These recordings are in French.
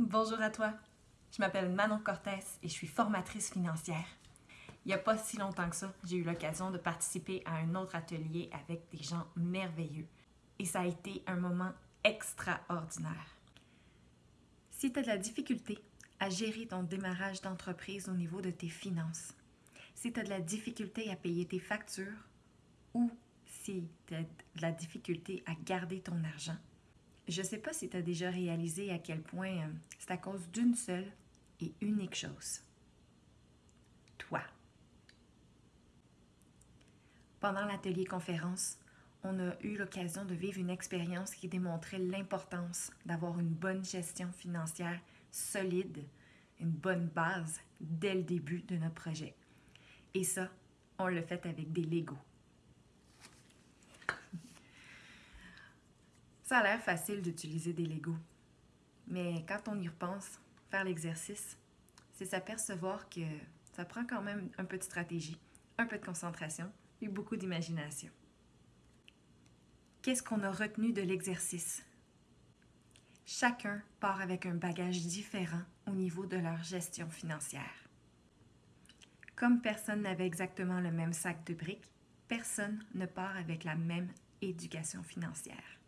Bonjour à toi. Je m'appelle Manon Cortès et je suis formatrice financière. Il n'y a pas si longtemps que ça, j'ai eu l'occasion de participer à un autre atelier avec des gens merveilleux. Et ça a été un moment extraordinaire. Si tu as de la difficulté à gérer ton démarrage d'entreprise au niveau de tes finances, si tu as de la difficulté à payer tes factures ou si tu as de la difficulté à garder ton argent, je ne sais pas si tu as déjà réalisé à quel point euh, c'est à cause d'une seule et unique chose. Toi. Pendant l'atelier conférence, on a eu l'occasion de vivre une expérience qui démontrait l'importance d'avoir une bonne gestion financière solide, une bonne base dès le début de notre projet. Et ça, on le fait avec des Legos. Ça a l'air facile d'utiliser des Legos, mais quand on y repense, faire l'exercice, c'est s'apercevoir que ça prend quand même un peu de stratégie, un peu de concentration et beaucoup d'imagination. Qu'est-ce qu'on a retenu de l'exercice? Chacun part avec un bagage différent au niveau de leur gestion financière. Comme personne n'avait exactement le même sac de briques, personne ne part avec la même éducation financière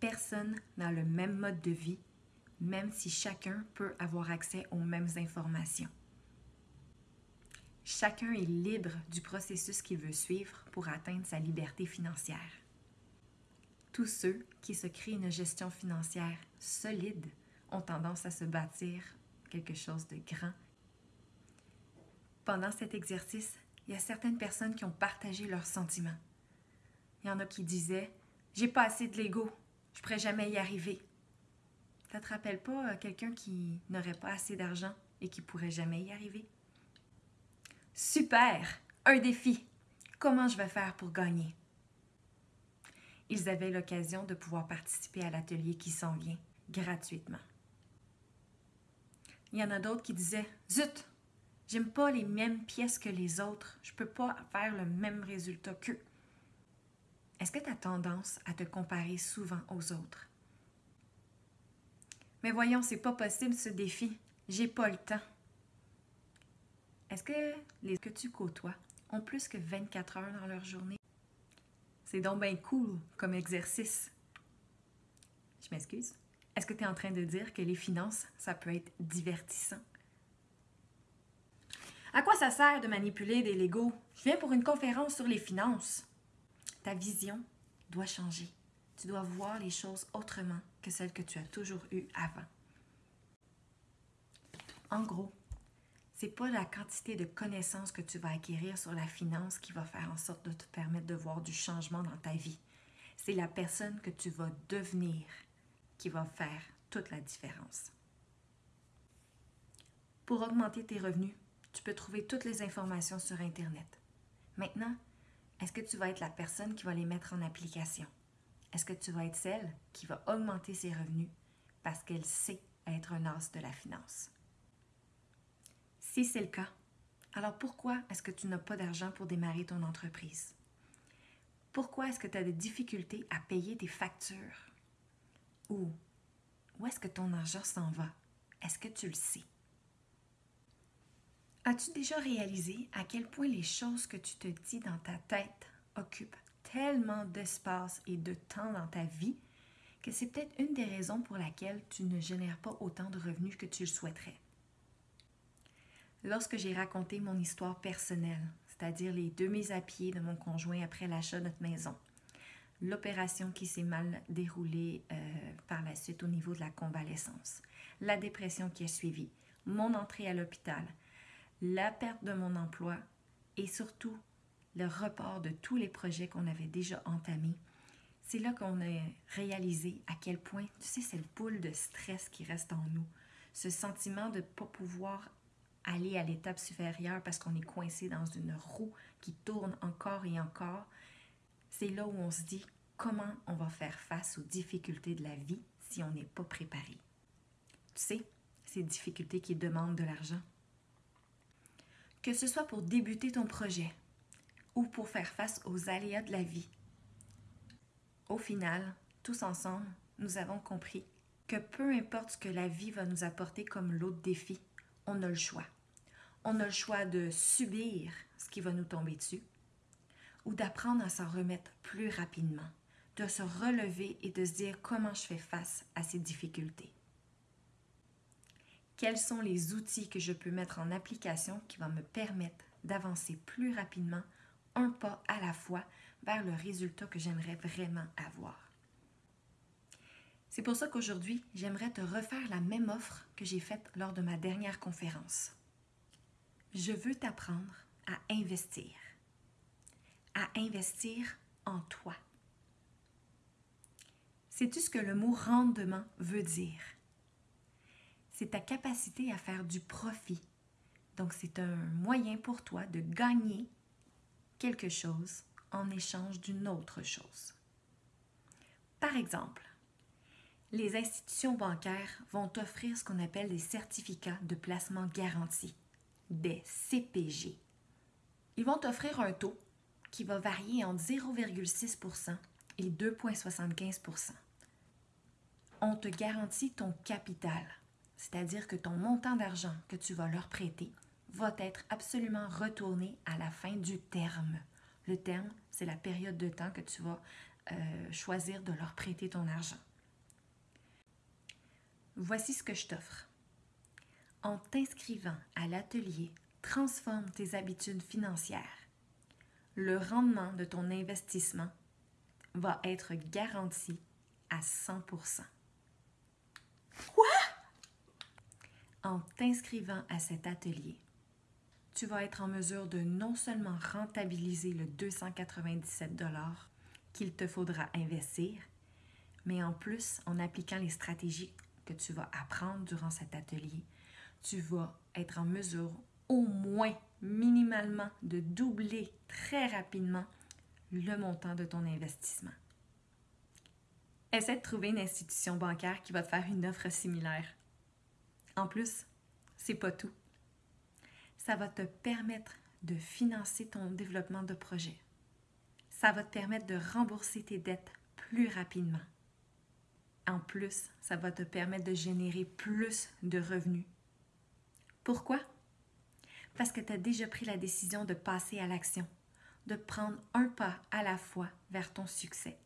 personne n'a le même mode de vie, même si chacun peut avoir accès aux mêmes informations. Chacun est libre du processus qu'il veut suivre pour atteindre sa liberté financière. Tous ceux qui se créent une gestion financière solide ont tendance à se bâtir quelque chose de grand. Pendant cet exercice, il y a certaines personnes qui ont partagé leurs sentiments. Il y en a qui disaient J'ai pas assez de l'ego, je pourrais jamais y arriver. Ça te rappelle pas euh, quelqu'un qui n'aurait pas assez d'argent et qui pourrait jamais y arriver? Super! Un défi! Comment je vais faire pour gagner? Ils avaient l'occasion de pouvoir participer à l'atelier qui s'en vient gratuitement. Il y en a d'autres qui disaient Zut! J'aime pas les mêmes pièces que les autres. Je peux pas faire le même résultat qu'eux. Est-ce que tu as tendance à te comparer souvent aux autres? Mais voyons, c'est pas possible ce défi. J'ai pas le temps. Est-ce que les que tu côtoies ont plus que 24 heures dans leur journée? C'est donc bien cool comme exercice. Je m'excuse. Est-ce que tu es en train de dire que les finances, ça peut être divertissant? À quoi ça sert de manipuler des Legos? Je viens pour une conférence sur les finances. Ta vision doit changer. Tu dois voir les choses autrement que celles que tu as toujours eues avant. En gros, c'est pas la quantité de connaissances que tu vas acquérir sur la finance qui va faire en sorte de te permettre de voir du changement dans ta vie. C'est la personne que tu vas devenir qui va faire toute la différence. Pour augmenter tes revenus, tu peux trouver toutes les informations sur Internet. Maintenant, est-ce que tu vas être la personne qui va les mettre en application? Est-ce que tu vas être celle qui va augmenter ses revenus parce qu'elle sait être un as de la finance? Si c'est le cas, alors pourquoi est-ce que tu n'as pas d'argent pour démarrer ton entreprise? Pourquoi est-ce que tu as des difficultés à payer tes factures? Ou où est-ce que ton argent s'en va? Est-ce que tu le sais? As-tu déjà réalisé à quel point les choses que tu te dis dans ta tête occupent tellement d'espace et de temps dans ta vie que c'est peut-être une des raisons pour laquelle tu ne génères pas autant de revenus que tu le souhaiterais? Lorsque j'ai raconté mon histoire personnelle, c'est-à-dire les deux mises à pied de mon conjoint après l'achat de notre maison, l'opération qui s'est mal déroulée euh, par la suite au niveau de la convalescence, la dépression qui a suivi, mon entrée à l'hôpital, la perte de mon emploi et surtout le report de tous les projets qu'on avait déjà entamés, c'est là qu'on a réalisé à quel point, tu sais, cette boule de stress qui reste en nous, ce sentiment de ne pas pouvoir aller à l'étape supérieure parce qu'on est coincé dans une roue qui tourne encore et encore, c'est là où on se dit comment on va faire face aux difficultés de la vie si on n'est pas préparé? Tu sais, ces difficultés qui demandent de l'argent, que ce soit pour débuter ton projet ou pour faire face aux aléas de la vie. Au final, tous ensemble, nous avons compris que peu importe ce que la vie va nous apporter comme l'autre défi, on a le choix. On a le choix de subir ce qui va nous tomber dessus ou d'apprendre à s'en remettre plus rapidement, de se relever et de se dire comment je fais face à ces difficultés. Quels sont les outils que je peux mettre en application qui vont me permettre d'avancer plus rapidement, un pas à la fois, vers le résultat que j'aimerais vraiment avoir. C'est pour ça qu'aujourd'hui, j'aimerais te refaire la même offre que j'ai faite lors de ma dernière conférence. Je veux t'apprendre à investir. À investir en toi. Sais-tu ce que le mot rendement veut dire? C'est ta capacité à faire du profit. Donc, c'est un moyen pour toi de gagner quelque chose en échange d'une autre chose. Par exemple, les institutions bancaires vont t'offrir ce qu'on appelle des certificats de placement garanti, des CPG. Ils vont t'offrir un taux qui va varier entre 0,6% et 2,75% On te garantit ton capital, c'est-à-dire que ton montant d'argent que tu vas leur prêter va être absolument retourné à la fin du terme. Le terme, c'est la période de temps que tu vas euh, choisir de leur prêter ton argent. Voici ce que je t'offre. En t'inscrivant à l'atelier Transforme tes habitudes financières, le rendement de ton investissement va être garanti à 100 Quoi? En t'inscrivant à cet atelier, tu vas être en mesure de non seulement rentabiliser le 297 qu'il te faudra investir, mais en plus, en appliquant les stratégies que tu vas apprendre durant cet atelier, tu vas être en mesure au moins minimalement de doubler très rapidement le montant de ton investissement. Essaie de trouver une institution bancaire qui va te faire une offre similaire. En plus, c'est pas tout. Ça va te permettre de financer ton développement de projet. Ça va te permettre de rembourser tes dettes plus rapidement. En plus, ça va te permettre de générer plus de revenus. Pourquoi? Parce que tu as déjà pris la décision de passer à l'action, de prendre un pas à la fois vers ton succès.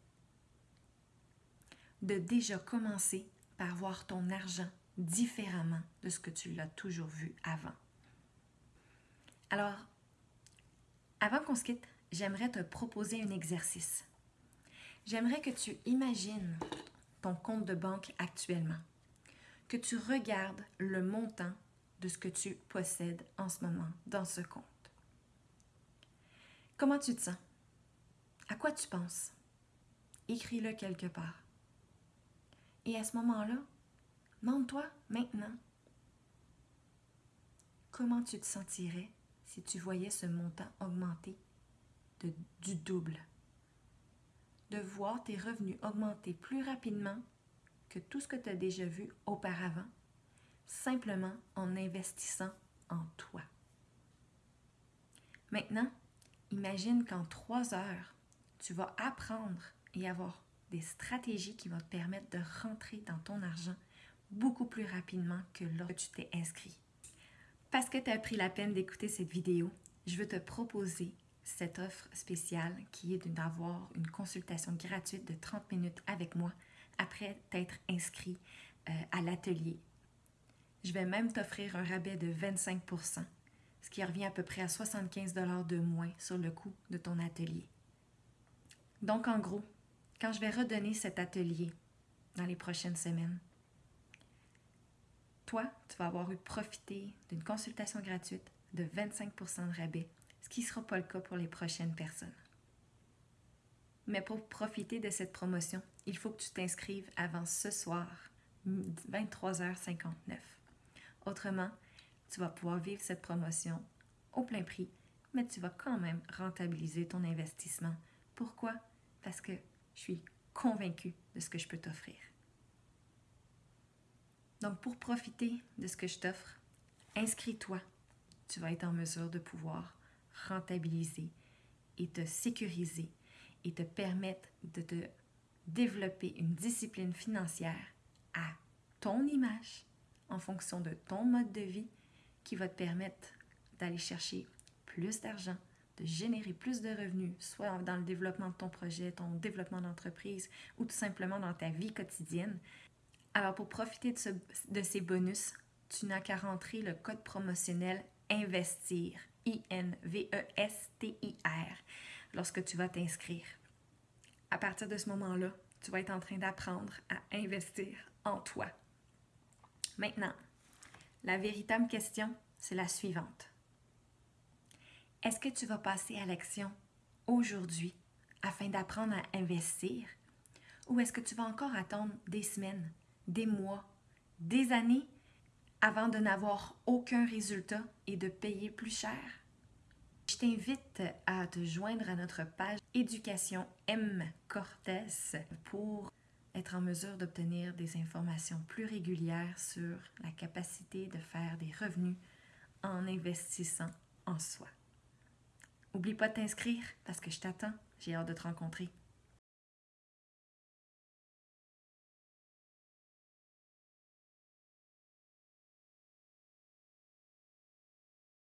De déjà commencer par voir ton argent différemment de ce que tu l'as toujours vu avant. Alors, avant qu'on se quitte, j'aimerais te proposer un exercice. J'aimerais que tu imagines ton compte de banque actuellement, que tu regardes le montant de ce que tu possèdes en ce moment dans ce compte. Comment tu te sens? À quoi tu penses? Écris-le quelque part. Et à ce moment-là, demande-toi maintenant, comment tu te sentirais si tu voyais ce montant augmenter de, du double? de voir tes revenus augmenter plus rapidement que tout ce que tu as déjà vu auparavant, simplement en investissant en toi. Maintenant, imagine qu'en trois heures, tu vas apprendre et avoir des stratégies qui vont te permettre de rentrer dans ton argent beaucoup plus rapidement que lorsque tu t'es inscrit. Parce que tu as pris la peine d'écouter cette vidéo, je veux te proposer cette offre spéciale qui est d'avoir une consultation gratuite de 30 minutes avec moi après t'être inscrit euh, à l'atelier. Je vais même t'offrir un rabais de 25% ce qui revient à peu près à 75 de moins sur le coût de ton atelier. Donc en gros, quand je vais redonner cet atelier dans les prochaines semaines, toi, tu vas avoir eu profité d'une consultation gratuite de 25% de rabais ce qui ne sera pas le cas pour les prochaines personnes. Mais pour profiter de cette promotion, il faut que tu t'inscrives avant ce soir, 23h59. Autrement, tu vas pouvoir vivre cette promotion au plein prix, mais tu vas quand même rentabiliser ton investissement. Pourquoi? Parce que je suis convaincue de ce que je peux t'offrir. Donc, pour profiter de ce que je t'offre, inscris-toi. Tu vas être en mesure de pouvoir rentabiliser et te sécuriser et te permettre de te développer une discipline financière à ton image, en fonction de ton mode de vie, qui va te permettre d'aller chercher plus d'argent, de générer plus de revenus, soit dans le développement de ton projet, ton développement d'entreprise ou tout simplement dans ta vie quotidienne. Alors pour profiter de, ces bonus, tu n'as qu'à rentrer le code promotionnel INVESTIR, I-N-V-E-S-T-I-R, lorsque tu vas t'inscrire. À partir de ce moment-là, tu vas être en train d'apprendre à investir en toi. Maintenant, la véritable question, c'est la suivante. Est-ce que tu vas passer à l'action aujourd'hui afin d'apprendre à investir ou est-ce que tu vas encore attendre des semaines, des mois, des années avant de n'avoir aucun résultat et de payer plus cher? Je t'invite à te joindre à notre page Éducation M Cortés pour être en mesure d'obtenir des informations plus régulières sur la capacité de faire des revenus en investissant en soi. Oublie pas de t'inscrire parce que je t'attends. J'ai hâte de te rencontrer.